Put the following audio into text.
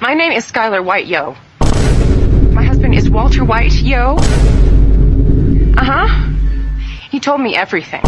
My name is Skylar White, yo. My husband is Walter White, yo. Uh huh. He told me everything.